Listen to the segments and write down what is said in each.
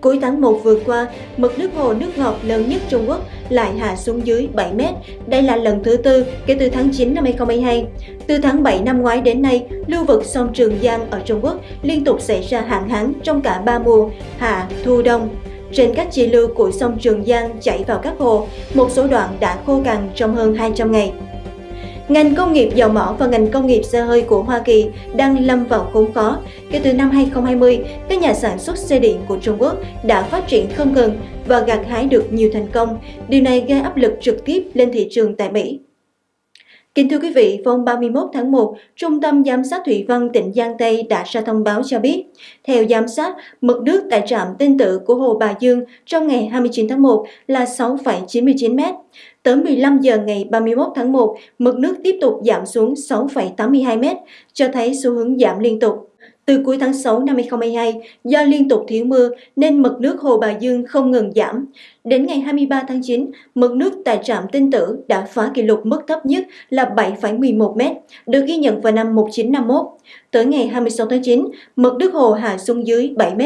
Cuối tháng 1 vừa qua, mực nước hồ nước ngọt lớn nhất Trung Quốc lại hạ xuống dưới 7 mét. Đây là lần thứ tư kể từ tháng 9 năm 2022. Từ tháng 7 năm ngoái đến nay, lưu vực sông Trường Giang ở Trung Quốc liên tục xảy ra hạn hán trong cả ba mùa, hạ, thu, đông. Trên các chi lưu của sông Trường Giang chảy vào các hồ, một số đoạn đã khô cằn trong hơn 200 ngày. Ngành công nghiệp dầu mỏ và ngành công nghiệp xe hơi của Hoa Kỳ đang lâm vào khốn khó. Kể từ năm 2020, các nhà sản xuất xe điện của Trung Quốc đã phát triển không ngừng và gặt hái được nhiều thành công. Điều này gây áp lực trực tiếp lên thị trường tại Mỹ. Kính thưa quý vị, vào hôm 31 tháng 1, Trung tâm Giám sát Thủy văn tỉnh Giang Tây đã ra thông báo cho biết, theo giám sát, mực nước tại trạm tinh tự của Hồ Bà Dương trong ngày 29 tháng 1 là 6,99 m. Tới 15 giờ ngày 31 tháng 1, mực nước tiếp tục giảm xuống 6,82 m, cho thấy xu hướng giảm liên tục. Từ cuối tháng 6 năm 2022, do liên tục thiếu mưa nên mực nước Hồ Bà Dương không ngừng giảm. Đến ngày 23 tháng 9, mực nước tại trạm Tinh Tử đã phá kỷ lục mức thấp nhất là 7,11 m, được ghi nhận vào năm 1951. Tới ngày 26 tháng 9, mực nước hồ hạ xuống dưới 7 m,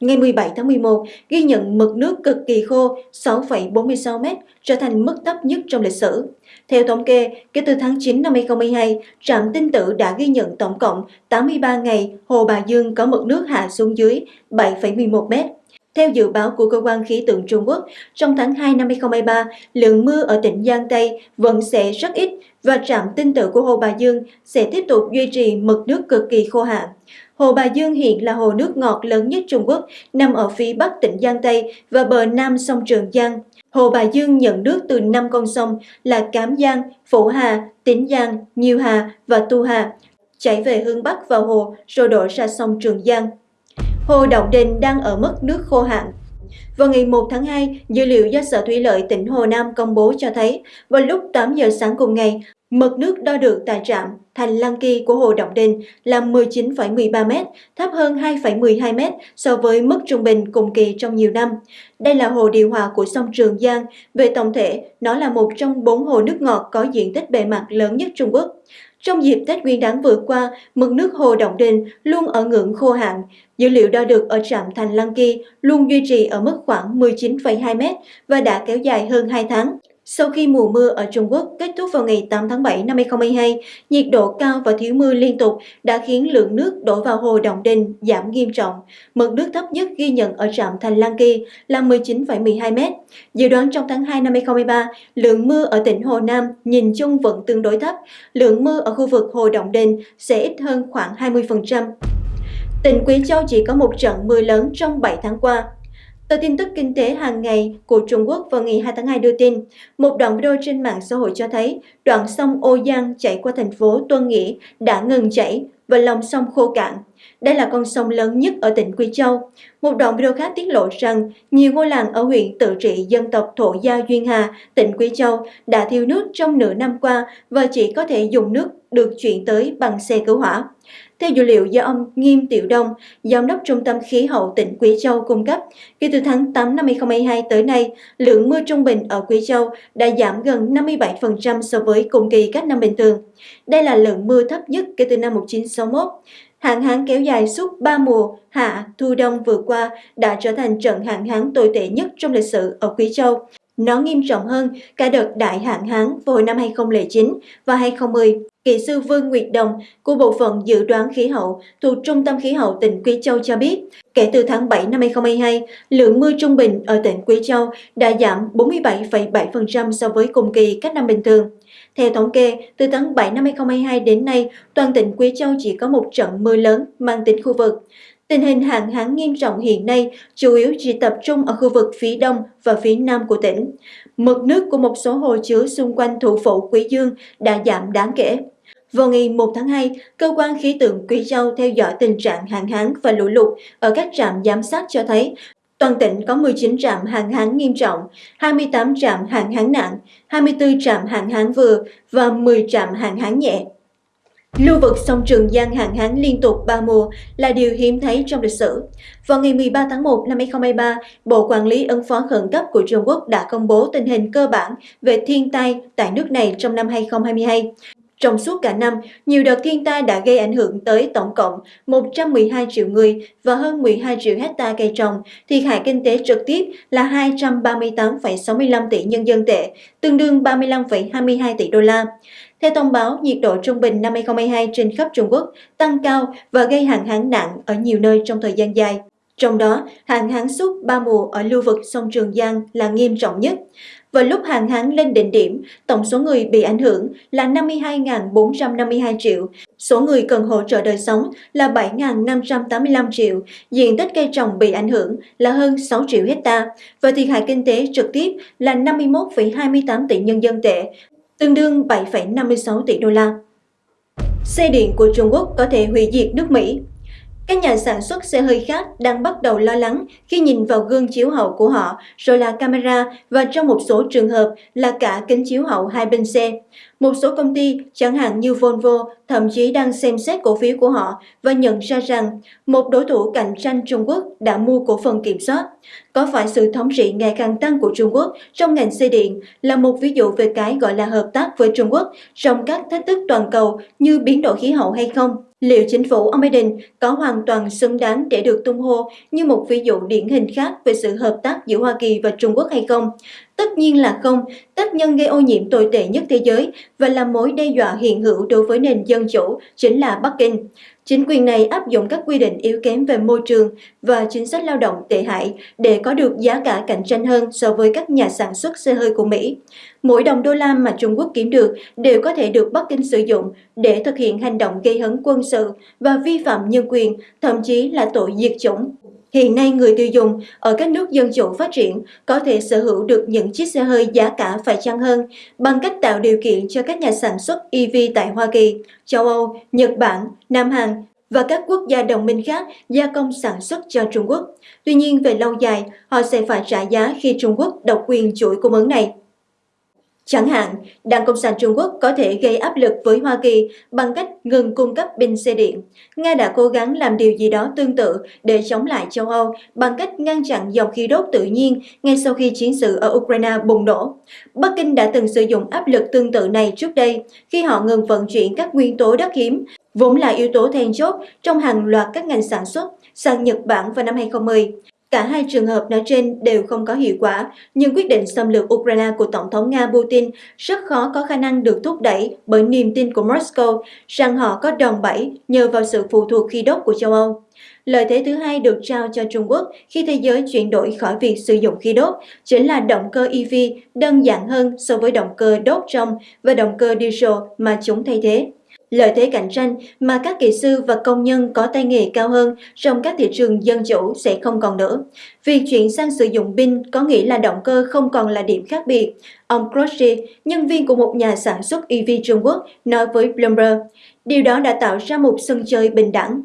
Ngày 17 tháng 11, ghi nhận mực nước cực kỳ khô 6,46 m, trở thành mức thấp nhất trong lịch sử. Theo thống kê, kể từ tháng 9 năm 2022, trạm tinh tử đã ghi nhận tổng cộng 83 ngày Hồ Bà Dương có mực nước hạ xuống dưới 7,11 m. Theo dự báo của Cơ quan Khí tượng Trung Quốc, trong tháng 2 năm 2023, lượng mưa ở tỉnh Giang Tây vẫn sẽ rất ít và trạm tinh tử của Hồ Bà Dương sẽ tiếp tục duy trì mực nước cực kỳ khô hạn. Hồ Bà Dương hiện là hồ nước ngọt lớn nhất Trung Quốc, nằm ở phía bắc tỉnh Giang Tây và bờ nam sông Trường Giang. Hồ Bà Dương nhận nước từ năm con sông là Cám Giang, Phổ Hà, Tín Giang, Nhiêu Hà và Tu Hà, chảy về hướng bắc vào hồ rồi đổ ra sông Trường Giang. Hồ Động Đình đang ở mức nước khô hạn. Vào ngày 1 tháng 2, dữ liệu do Sở Thủy lợi tỉnh Hồ Nam công bố cho thấy, vào lúc 8 giờ sáng cùng ngày, Mực nước đo được tại trạm Thành Lăng Kỳ của Hồ Động Đình là 19,13 m, thấp hơn 2,12 m so với mức trung bình cùng kỳ trong nhiều năm. Đây là hồ điều hòa của sông Trường Giang. Về tổng thể, nó là một trong bốn hồ nước ngọt có diện tích bề mặt lớn nhất Trung Quốc. Trong dịp Tết Nguyên đán vừa qua, mực nước hồ Động Đình luôn ở ngưỡng khô hạn. Dữ liệu đo được ở trạm Thành Lăng Kỳ luôn duy trì ở mức khoảng 19,2 m và đã kéo dài hơn 2 tháng. Sau khi mùa mưa ở Trung Quốc kết thúc vào ngày 8 tháng 7 năm 2022, nhiệt độ cao và thiếu mưa liên tục đã khiến lượng nước đổ vào hồ Đồng Đình giảm nghiêm trọng. Mực nước thấp nhất ghi nhận ở trạm Thành Lang Kỳ là 19,12 m. Dự đoán trong tháng 2 năm 2023, lượng mưa ở tỉnh Hồ Nam nhìn chung vẫn tương đối thấp. Lượng mưa ở khu vực hồ Đồng Đình sẽ ít hơn khoảng 20%. Tỉnh Quý Châu chỉ có một trận mưa lớn trong 7 tháng qua, Tờ tin tức kinh tế hàng ngày của Trung Quốc vào ngày 2 tháng 2 đưa tin, một đoạn video trên mạng xã hội cho thấy đoạn sông Ô Giang chảy qua thành phố Tuân Nghĩa đã ngừng chảy và lòng sông khô cạn. Đây là con sông lớn nhất ở tỉnh Quy Châu. Một đoạn video khác tiết lộ rằng nhiều ngôi làng ở huyện tự trị dân tộc Thổ Gia Duyên Hà, tỉnh Quy Châu đã thiếu nước trong nửa năm qua và chỉ có thể dùng nước được chuyển tới bằng xe cứu hỏa. Theo dữ liệu do ông Nghiêm Tiểu Đông, Giám đốc Trung tâm Khí hậu tỉnh Quý Châu cung cấp, kể từ tháng 8 năm 2022 tới nay, lượng mưa trung bình ở Quý Châu đã giảm gần 57% so với cùng kỳ các năm bình thường. Đây là lượng mưa thấp nhất kể từ năm 1961. Hạn hán kéo dài suốt 3 mùa hạ, thu đông vừa qua đã trở thành trận hạn hán tồi tệ nhất trong lịch sử ở Quý Châu. Nó nghiêm trọng hơn cả đợt đại hạn hán vào năm 2009 và 2010. Kỹ sư Vương Nguyệt Đồng của Bộ phận Dự đoán Khí hậu thuộc Trung tâm Khí hậu tỉnh Quý Châu cho biết, kể từ tháng 7 năm 2022, lượng mưa trung bình ở tỉnh Quý Châu đã giảm 47,7% so với cùng kỳ các năm bình thường. Theo thống kê, từ tháng 7 năm 2022 đến nay, toàn tỉnh Quý Châu chỉ có một trận mưa lớn mang tính khu vực. Tình hình hạn hán nghiêm trọng hiện nay chủ yếu chỉ tập trung ở khu vực phía đông và phía nam của tỉnh. Mực nước của một số hồ chứa xung quanh thủ phủ Quý Dương đã giảm đáng kể. Vào ngày 1 tháng 2, Cơ quan Khí tượng Quý Châu theo dõi tình trạng hạn hán và lũ lụt ở các trạm giám sát cho thấy toàn tỉnh có 19 trạm hạn hán nghiêm trọng, 28 trạm hạn hán nặng, 24 trạm hạn hán vừa và 10 trạm hạn hán nhẹ. Lưu vực sông Trường Giang hạn hán liên tục 3 mùa là điều hiếm thấy trong lịch sử. Vào ngày 13 tháng 1 năm 2023, Bộ Quản lý ứng phó khẩn cấp của Trung Quốc đã công bố tình hình cơ bản về thiên tai tại nước này trong năm 2022. Trong suốt cả năm, nhiều đợt thiên tai đã gây ảnh hưởng tới tổng cộng 112 triệu người và hơn 12 triệu hecta cây trồng, thiệt hại kinh tế trực tiếp là 238,65 tỷ nhân dân tệ, tương đương 35,22 tỷ đô la. Theo thông báo, nhiệt độ trung bình năm 2022 trên khắp Trung Quốc tăng cao và gây hạn hán nặng ở nhiều nơi trong thời gian dài. Trong đó, hạn hán suốt ba mùa ở lưu vực sông Trường Giang là nghiêm trọng nhất. Vào lúc hạn hán lên đỉnh điểm, tổng số người bị ảnh hưởng là 52.452 triệu, số người cần hỗ trợ đời sống là 7.585 triệu, diện tích cây trồng bị ảnh hưởng là hơn 6 triệu hecta. Và thiệt hại kinh tế trực tiếp là 51,28 tỷ nhân dân tệ, tương đương 7,56 tỷ đô la. Xe điện của Trung Quốc có thể hủy diệt nước Mỹ các nhà sản xuất xe hơi khác đang bắt đầu lo lắng khi nhìn vào gương chiếu hậu của họ, rồi là camera và trong một số trường hợp là cả kính chiếu hậu hai bên xe. Một số công ty, chẳng hạn như Volvo, thậm chí đang xem xét cổ phiếu của họ và nhận ra rằng một đối thủ cạnh tranh Trung Quốc đã mua cổ phần kiểm soát. Có phải sự thống trị ngày càng tăng của Trung Quốc trong ngành xe điện là một ví dụ về cái gọi là hợp tác với Trung Quốc trong các thách thức toàn cầu như biến đổi khí hậu hay không? Liệu chính phủ ông Biden có hoàn toàn xứng đáng để được tung hô như một ví dụ điển hình khác về sự hợp tác giữa Hoa Kỳ và Trung Quốc hay không? Tất nhiên là không, tác nhân gây ô nhiễm tồi tệ nhất thế giới và là mối đe dọa hiện hữu đối với nền dân chủ chính là Bắc Kinh. Chính quyền này áp dụng các quy định yếu kém về môi trường và chính sách lao động tệ hại để có được giá cả cạnh tranh hơn so với các nhà sản xuất xe hơi của Mỹ. Mỗi đồng đô la mà Trung Quốc kiếm được đều có thể được Bắc Kinh sử dụng để thực hiện hành động gây hấn quân sự và vi phạm nhân quyền, thậm chí là tội diệt chủng. Hiện nay người tiêu dùng ở các nước dân chủ phát triển có thể sở hữu được những chiếc xe hơi giá cả phải chăng hơn bằng cách tạo điều kiện cho các nhà sản xuất EV tại Hoa Kỳ, châu Âu, Nhật Bản, Nam Hàn và các quốc gia đồng minh khác gia công sản xuất cho Trung Quốc. Tuy nhiên về lâu dài, họ sẽ phải trả giá khi Trung Quốc độc quyền chuỗi cung ứng này. Chẳng hạn, Đảng Cộng sản Trung Quốc có thể gây áp lực với Hoa Kỳ bằng cách ngừng cung cấp pin xe điện. Nga đã cố gắng làm điều gì đó tương tự để chống lại châu Âu bằng cách ngăn chặn dòng khí đốt tự nhiên ngay sau khi chiến sự ở Ukraine bùng nổ. Bắc Kinh đã từng sử dụng áp lực tương tự này trước đây khi họ ngừng vận chuyển các nguyên tố đất hiếm, vốn là yếu tố then chốt trong hàng loạt các ngành sản xuất sang Nhật Bản vào năm 2010. Cả hai trường hợp nói trên đều không có hiệu quả, nhưng quyết định xâm lược Ukraine của Tổng thống Nga Putin rất khó có khả năng được thúc đẩy bởi niềm tin của Moscow rằng họ có đòn bẩy nhờ vào sự phụ thuộc khí đốt của châu Âu. Lợi thế thứ hai được trao cho Trung Quốc khi thế giới chuyển đổi khỏi việc sử dụng khí đốt chính là động cơ EV đơn giản hơn so với động cơ đốt trong và động cơ diesel mà chúng thay thế lợi thế cạnh tranh mà các kỹ sư và công nhân có tay nghề cao hơn trong các thị trường dân chủ sẽ không còn nữa. Việc chuyển sang sử dụng pin có nghĩa là động cơ không còn là điểm khác biệt. Ông Crosby, nhân viên của một nhà sản xuất EV Trung Quốc, nói với Bloomberg, điều đó đã tạo ra một sân chơi bình đẳng.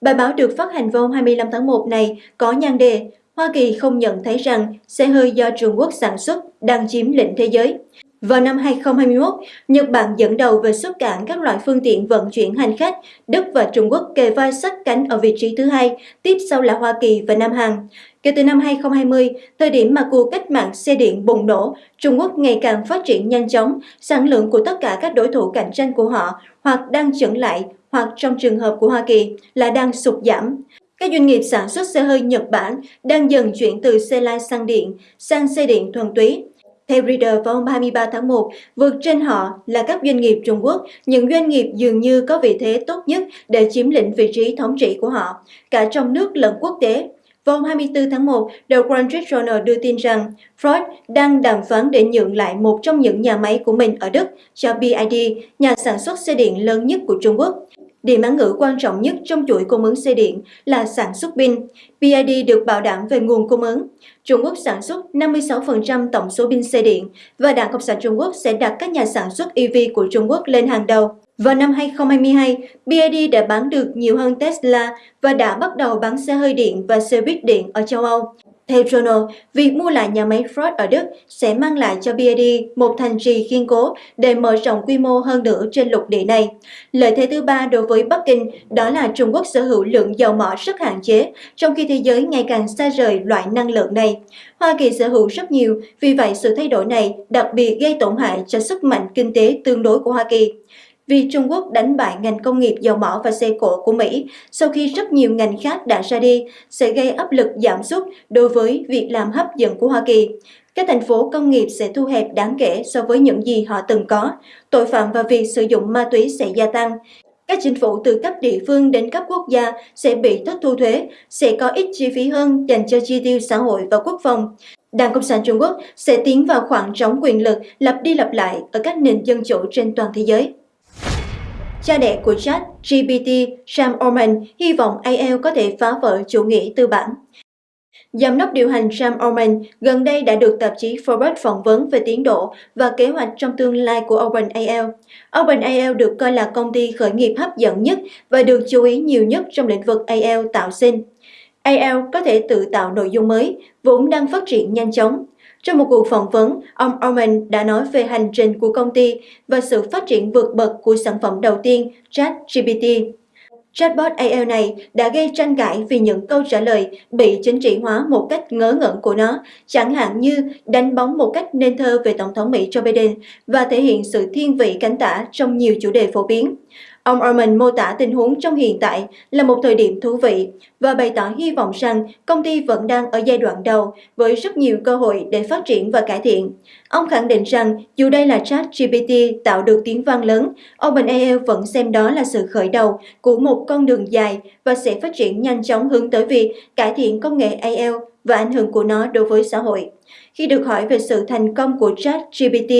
Bài báo được phát hành vào 25 tháng 1 này có nhan đề Hoa Kỳ không nhận thấy rằng xe hơi do Trung Quốc sản xuất đang chiếm lĩnh thế giới. Vào năm 2021, Nhật Bản dẫn đầu về xuất cảng các loại phương tiện vận chuyển hành khách, Đức và Trung Quốc kề vai sát cánh ở vị trí thứ hai, tiếp sau là Hoa Kỳ và Nam Hàn. Kể từ năm 2020, thời điểm mà cuộc cách mạng xe điện bùng nổ, Trung Quốc ngày càng phát triển nhanh chóng, sản lượng của tất cả các đối thủ cạnh tranh của họ hoặc đang chững lại hoặc trong trường hợp của Hoa Kỳ là đang sụt giảm. Các doanh nghiệp sản xuất xe hơi Nhật Bản đang dần chuyển từ xe lai sang điện sang xe điện thuần túy. Theo Reader vào hôm 23 tháng 1, vượt trên họ là các doanh nghiệp Trung Quốc, những doanh nghiệp dường như có vị thế tốt nhất để chiếm lĩnh vị trí thống trị của họ, cả trong nước lẫn quốc tế. Vào hôm 24 tháng 1, The Wall Street Journal đưa tin rằng Ford đang đàm phán để nhượng lại một trong những nhà máy của mình ở Đức cho BID, nhà sản xuất xe điện lớn nhất của Trung Quốc. Điểm án ngữ quan trọng nhất trong chuỗi cung ứng xe điện là sản xuất pin. BID được bảo đảm về nguồn cung ứng. Trung Quốc sản xuất 56% tổng số pin xe điện và Đảng Cộng sản Trung Quốc sẽ đặt các nhà sản xuất EV của Trung Quốc lên hàng đầu. Vào năm 2022, BID đã bán được nhiều hơn Tesla và đã bắt đầu bán xe hơi điện và xe buýt điện ở châu Âu. Theo Journal, việc mua lại nhà máy Ford ở Đức sẽ mang lại cho BID một thành trì kiên cố để mở rộng quy mô hơn nữa trên lục địa này. Lợi thế thứ ba đối với Bắc Kinh đó là Trung Quốc sở hữu lượng dầu mỏ rất hạn chế, trong khi thế giới ngày càng xa rời loại năng lượng này. Hoa Kỳ sở hữu rất nhiều, vì vậy sự thay đổi này đặc biệt gây tổn hại cho sức mạnh kinh tế tương đối của Hoa Kỳ vì Trung Quốc đánh bại ngành công nghiệp dầu mỏ và xe cộ của Mỹ sau khi rất nhiều ngành khác đã ra đi sẽ gây áp lực giảm sút đối với việc làm hấp dẫn của Hoa Kỳ. Các thành phố công nghiệp sẽ thu hẹp đáng kể so với những gì họ từng có, tội phạm và việc sử dụng ma túy sẽ gia tăng. Các chính phủ từ cấp địa phương đến cấp quốc gia sẽ bị thất thu thuế, sẽ có ít chi phí hơn dành cho chi tiêu xã hội và quốc phòng. Đảng Cộng sản Trung Quốc sẽ tiến vào khoảng trống quyền lực lặp đi lặp lại ở các nền dân chủ trên toàn thế giới. Cha đẻ của chat GPT, Sam Altman, hy vọng AI có thể phá vỡ chủ nghĩa tư bản. Giám đốc điều hành Sam Altman gần đây đã được tạp chí Forbes phỏng vấn về tiến độ và kế hoạch trong tương lai của OpenAI. OpenAI được coi là công ty khởi nghiệp hấp dẫn nhất và được chú ý nhiều nhất trong lĩnh vực AI tạo sinh. AI có thể tự tạo nội dung mới, vốn đang phát triển nhanh chóng. Trong một cuộc phỏng vấn, ông Orman đã nói về hành trình của công ty và sự phát triển vượt bậc của sản phẩm đầu tiên, ChatGPT. Chatbot AI này đã gây tranh cãi vì những câu trả lời bị chính trị hóa một cách ngớ ngẩn của nó, chẳng hạn như đánh bóng một cách nên thơ về Tổng thống Mỹ Joe Biden và thể hiện sự thiên vị cánh tả trong nhiều chủ đề phổ biến. Ông Orman mô tả tình huống trong hiện tại là một thời điểm thú vị và bày tỏ hy vọng rằng công ty vẫn đang ở giai đoạn đầu với rất nhiều cơ hội để phát triển và cải thiện. Ông khẳng định rằng dù đây là chat GPT tạo được tiếng vang lớn, OpenAI vẫn xem đó là sự khởi đầu của một con đường dài và sẽ phát triển nhanh chóng hướng tới việc cải thiện công nghệ AI và ảnh hưởng của nó đối với xã hội. Khi được hỏi về sự thành công của ChatGPT,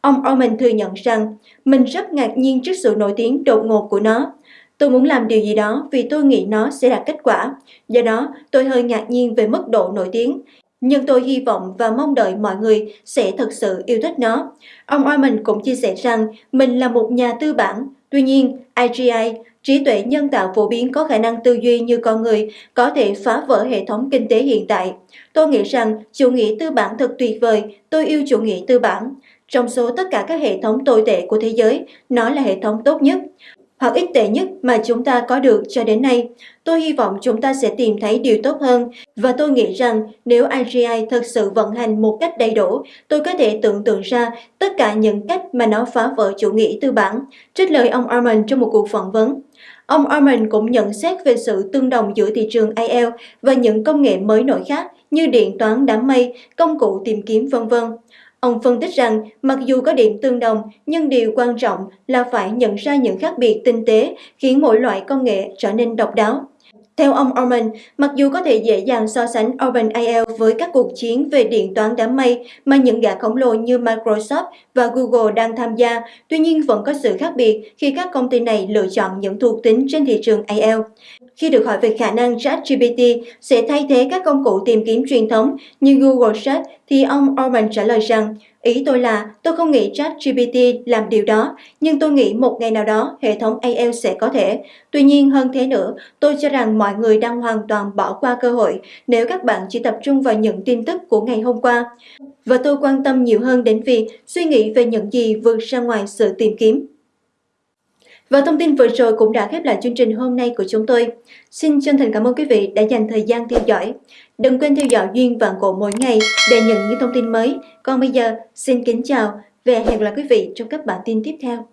ông Orman thừa nhận rằng mình rất ngạc nhiên trước sự nổi tiếng đột ngột của nó. Tôi muốn làm điều gì đó vì tôi nghĩ nó sẽ đạt kết quả. Do đó, tôi hơi ngạc nhiên về mức độ nổi tiếng. Nhưng tôi hy vọng và mong đợi mọi người sẽ thực sự yêu thích nó. Ông Orman cũng chia sẻ rằng mình là một nhà tư bản. Tuy nhiên, IGI trí tuệ nhân tạo phổ biến có khả năng tư duy như con người có thể phá vỡ hệ thống kinh tế hiện tại. Tôi nghĩ rằng chủ nghĩa tư bản thật tuyệt vời, tôi yêu chủ nghĩa tư bản. Trong số tất cả các hệ thống tồi tệ của thế giới, nó là hệ thống tốt nhất hoặc ít tệ nhất mà chúng ta có được cho đến nay. Tôi hy vọng chúng ta sẽ tìm thấy điều tốt hơn và tôi nghĩ rằng nếu IGI thực sự vận hành một cách đầy đủ, tôi có thể tưởng tượng ra tất cả những cách mà nó phá vỡ chủ nghĩa tư bản, trích lời ông Armand trong một cuộc phỏng vấn. Ông Armand cũng nhận xét về sự tương đồng giữa thị trường AI và những công nghệ mới nổi khác như điện toán đám mây, công cụ tìm kiếm vân vân. Ông phân tích rằng mặc dù có điểm tương đồng, nhưng điều quan trọng là phải nhận ra những khác biệt tinh tế khiến mỗi loại công nghệ trở nên độc đáo. Theo ông Orman, mặc dù có thể dễ dàng so sánh OpenAI với các cuộc chiến về điện toán đám mây mà những gã khổng lồ như Microsoft và Google đang tham gia, tuy nhiên vẫn có sự khác biệt khi các công ty này lựa chọn những thuộc tính trên thị trường AI. Khi được hỏi về khả năng ChatGPT sẽ thay thế các công cụ tìm kiếm truyền thống như Google Search, thì ông Orman trả lời rằng Ý tôi là tôi không nghĩ ChatGPT làm điều đó, nhưng tôi nghĩ một ngày nào đó hệ thống AI sẽ có thể. Tuy nhiên hơn thế nữa, tôi cho rằng mọi người đang hoàn toàn bỏ qua cơ hội nếu các bạn chỉ tập trung vào những tin tức của ngày hôm qua. Và tôi quan tâm nhiều hơn đến việc suy nghĩ về những gì vượt ra ngoài sự tìm kiếm. Và thông tin vừa rồi cũng đã khép lại chương trình hôm nay của chúng tôi. Xin chân thành cảm ơn quý vị đã dành thời gian theo dõi. Đừng quên theo dõi Duyên Vạn Cổ mỗi ngày để nhận những thông tin mới. Còn bây giờ, xin kính chào và hẹn gặp lại quý vị trong các bản tin tiếp theo.